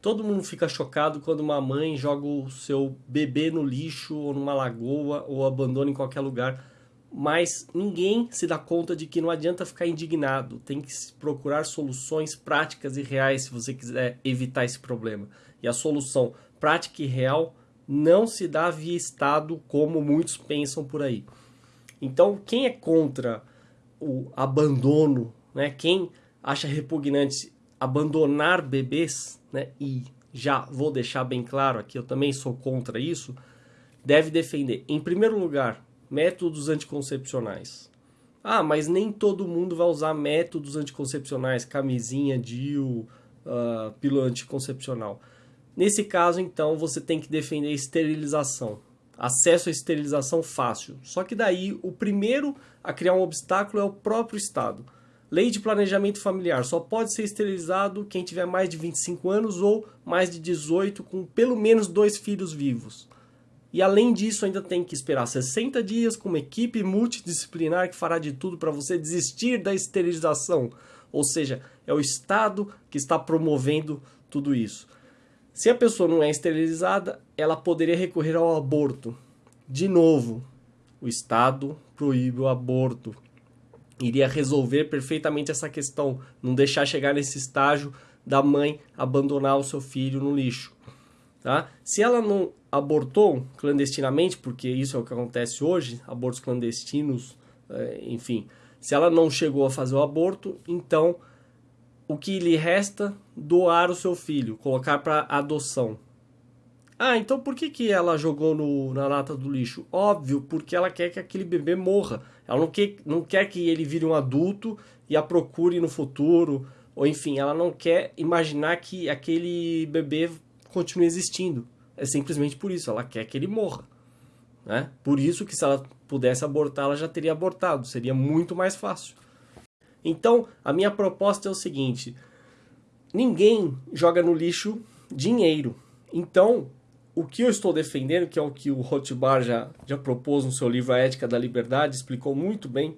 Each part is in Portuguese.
Todo mundo fica chocado quando uma mãe joga o seu bebê no lixo ou numa lagoa ou abandona em qualquer lugar. Mas ninguém se dá conta de que não adianta ficar indignado. Tem que procurar soluções práticas e reais se você quiser evitar esse problema. E a solução prática e real não se dá via Estado como muitos pensam por aí. Então, quem é contra o abandono, né? quem acha repugnante abandonar bebês, né, e já vou deixar bem claro aqui, eu também sou contra isso, deve defender, em primeiro lugar, métodos anticoncepcionais. Ah, mas nem todo mundo vai usar métodos anticoncepcionais, camisinha, DIU, uh, pílula anticoncepcional. Nesse caso, então, você tem que defender esterilização. Acesso à esterilização fácil. Só que daí, o primeiro a criar um obstáculo é o próprio Estado. Lei de planejamento familiar. Só pode ser esterilizado quem tiver mais de 25 anos ou mais de 18 com pelo menos dois filhos vivos. E além disso, ainda tem que esperar 60 dias com uma equipe multidisciplinar que fará de tudo para você desistir da esterilização. Ou seja, é o Estado que está promovendo tudo isso. Se a pessoa não é esterilizada, ela poderia recorrer ao aborto. De novo, o Estado proíbe o aborto iria resolver perfeitamente essa questão, não deixar chegar nesse estágio da mãe abandonar o seu filho no lixo. Tá? Se ela não abortou clandestinamente, porque isso é o que acontece hoje, abortos clandestinos, é, enfim, se ela não chegou a fazer o aborto, então o que lhe resta doar o seu filho, colocar para adoção. Ah, então por que, que ela jogou no, na lata do lixo? Óbvio, porque ela quer que aquele bebê morra. Ela não quer, não quer que ele vire um adulto e a procure no futuro. Ou enfim, ela não quer imaginar que aquele bebê continue existindo. É simplesmente por isso, ela quer que ele morra. Né? Por isso que se ela pudesse abortar, ela já teria abortado. Seria muito mais fácil. Então, a minha proposta é o seguinte. Ninguém joga no lixo dinheiro. Então, o que eu estou defendendo, que é o que o Rothbard já, já propôs no seu livro A Ética da Liberdade, explicou muito bem,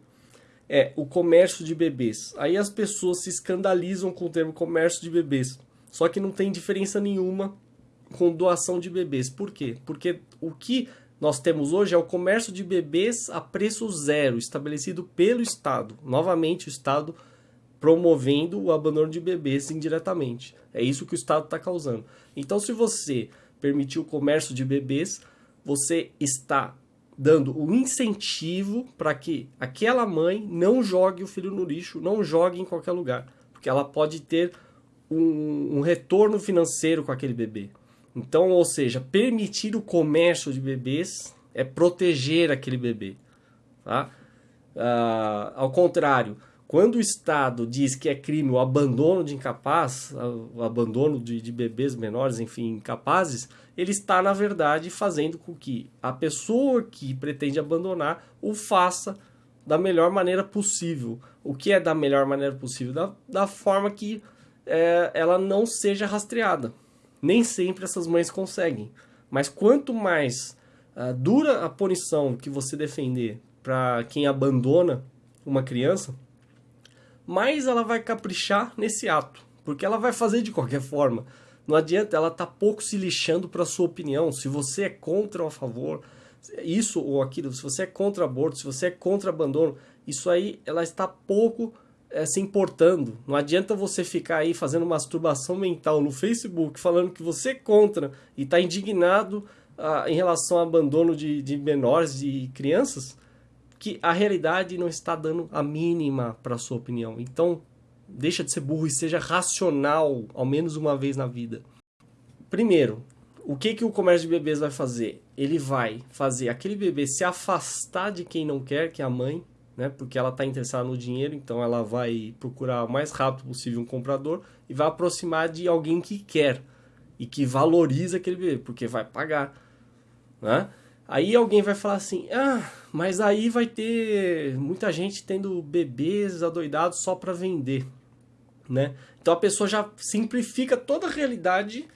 é o comércio de bebês. Aí as pessoas se escandalizam com o termo comércio de bebês. Só que não tem diferença nenhuma com doação de bebês. Por quê? Porque o que nós temos hoje é o comércio de bebês a preço zero, estabelecido pelo Estado. Novamente, o Estado promovendo o abandono de bebês indiretamente. É isso que o Estado está causando. Então, se você permitir o comércio de bebês, você está dando o um incentivo para que aquela mãe não jogue o filho no lixo, não jogue em qualquer lugar, porque ela pode ter um, um retorno financeiro com aquele bebê. Então, ou seja, permitir o comércio de bebês é proteger aquele bebê. Tá? Uh, ao contrário, quando o Estado diz que é crime o abandono de incapaz, o abandono de, de, bebês menores, enfim, incapazes, ele está, na verdade, fazendo com que a pessoa que pretende abandonar o faça da melhor maneira possível. O que é da melhor maneira possível? Da, da forma que é, ela não seja rastreada. Nem sempre essas mães conseguem. Mas quanto mais uh, dura a punição que você defender para quem abandona uma criança, mais ela vai caprichar nesse ato, porque ela vai fazer de qualquer forma. Não adianta, ela tá pouco se lixando para sua opinião. Se você é contra ou a favor, isso ou aquilo, se você é contra aborto, se você é contra abandono, isso aí ela está pouco é, se importando. Não adianta você ficar aí fazendo masturbação mental no Facebook falando que você é contra e está indignado ah, em relação ao abandono de, de menores e crianças que a realidade não está dando a mínima para sua opinião. Então, deixa de ser burro e seja racional, ao menos uma vez na vida. Primeiro, o que, que o comércio de bebês vai fazer? Ele vai fazer aquele bebê se afastar de quem não quer, que é a mãe, né? porque ela está interessada no dinheiro, então ela vai procurar o mais rápido possível um comprador e vai aproximar de alguém que quer e que valoriza aquele bebê, porque vai pagar. Né? Aí alguém vai falar assim, ah, mas aí vai ter muita gente tendo bebês adoidados só para vender, né? Então a pessoa já simplifica toda a realidade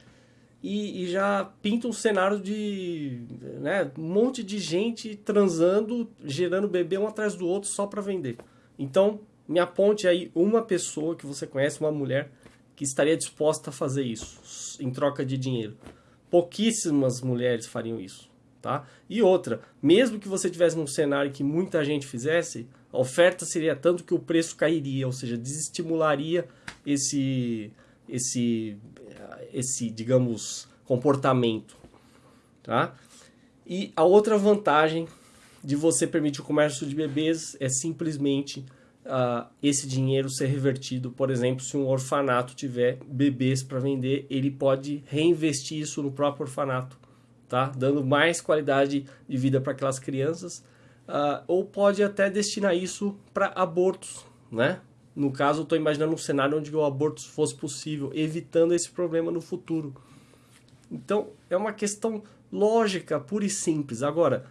e, e, já pinta um cenário de né, um monte de gente transando, gerando bebê um atrás do outro só para vender. Então me aponte aí uma pessoa que você conhece, uma mulher, que estaria disposta a fazer isso em troca de dinheiro. Pouquíssimas mulheres fariam isso, tá? E outra, mesmo que você tivesse num cenário que muita gente fizesse, a oferta seria tanto que o preço cairia, ou seja, desestimularia esse esse esse, digamos, comportamento, tá? E a outra vantagem de você permitir o comércio de bebês é simplesmente uh, esse dinheiro ser revertido. Por exemplo, se um orfanato tiver bebês para vender, ele pode reinvestir isso no próprio orfanato, tá? dando mais qualidade de vida para aquelas crianças, uh, ou pode até destinar isso para abortos, né? No caso, estou imaginando um cenário onde o aborto fosse possível, evitando esse problema no futuro. Então, é uma questão lógica, pura e simples. Agora,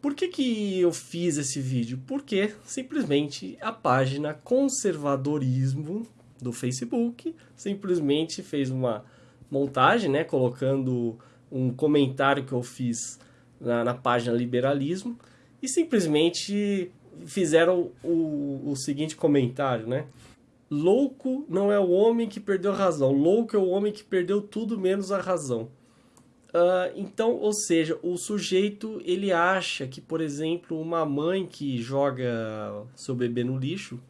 por que, que eu fiz esse vídeo? Porque simplesmente a página Conservadorismo do Facebook simplesmente fez uma montagem, né, colocando um comentário que eu fiz na, na página Liberalismo e simplesmente fizeram o, o seguinte comentário, né? Louco não é o homem que perdeu a razão, louco é o homem que perdeu tudo menos a razão. Uh, então, ou seja, o sujeito ele acha que, por exemplo, uma mãe que joga seu bebê no lixo,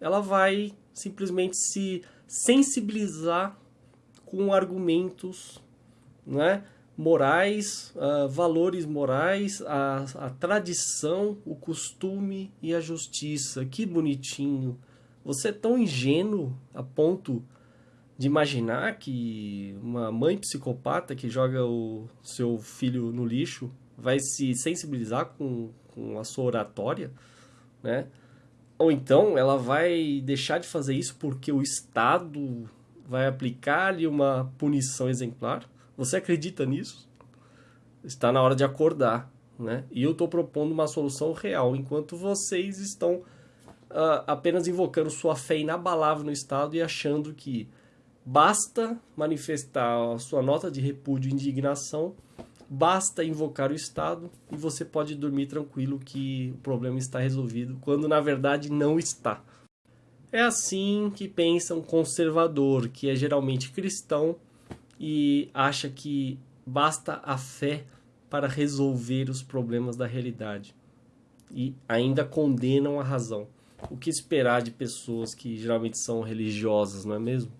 ela vai simplesmente se sensibilizar com argumentos, né? morais, uh, valores morais, a, a tradição, o costume e a justiça. Que bonitinho. Você é tão ingênuo a ponto de imaginar que uma mãe psicopata que joga o seu filho no lixo vai se sensibilizar com, com a sua oratória, né? Ou então ela vai deixar de fazer isso porque o Estado vai aplicar-lhe uma punição exemplar? Você acredita nisso? Está na hora de acordar, né? E eu estou propondo uma solução real, enquanto vocês estão uh, apenas invocando sua fé inabalável no Estado e achando que basta manifestar a sua nota de repúdio e indignação, basta invocar o Estado e você pode dormir tranquilo que o problema está resolvido, quando na verdade não está. É assim que pensa um conservador, que é geralmente cristão e acha que basta a fé para resolver os problemas da realidade e ainda condenam a razão. O que esperar de pessoas que geralmente são religiosas, não é mesmo?